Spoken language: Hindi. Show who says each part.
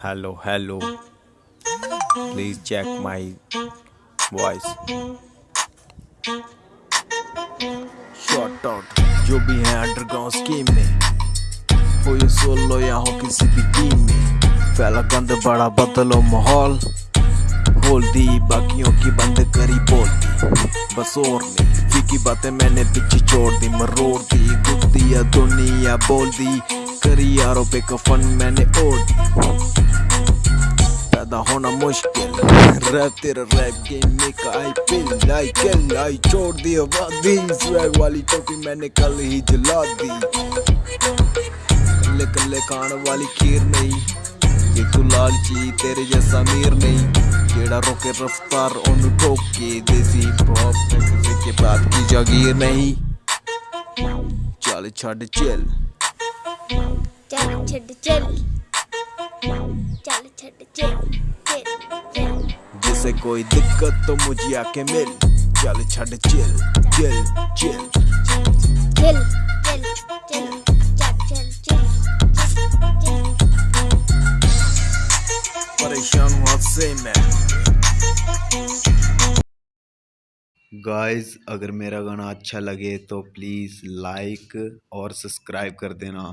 Speaker 1: hello hello. Please check my voice. Short out जो भी है अंडरग्राउंड स्कीम में। हो ये सोलो या हो किसी भी टीम में। फैला गंद, बड़ा बदलो माहौल। बोल दी, बाकियों की बंद करी बोल दी। बस और नहीं। फीकी बातें मैंने पीछे छोड़ दी, मरोड़ दी दुख दिया दुनिया बोल दी। करी यारों पे कफन मैंने ओढ़। पैदा होना मुश्किल। रैप तेरा रैप गेम में का आई छोड़ दी स्वैग वाली टोपी मैंने कल ही जला दी। कल्ले कल्ले वाली खीर नहीं। ये तू लालची तेरे जैसा मीर नहीं। जेड़ा रोके रफ्तार देसी के की जागीर नहीं। चल छड़
Speaker 2: चल। छड़ चल चल छड़ चल चल चल
Speaker 1: जिसे कोई दिक्कत तो मुझे आके मिल। चल छड़ चिल चिल चिल
Speaker 2: चल चल चल चल चल चल।
Speaker 1: परेशान हूँ से मैं। गाइस अगर मेरा गाना अच्छा लगे तो प्लीज़ लाइक और सब्सक्राइब कर देना।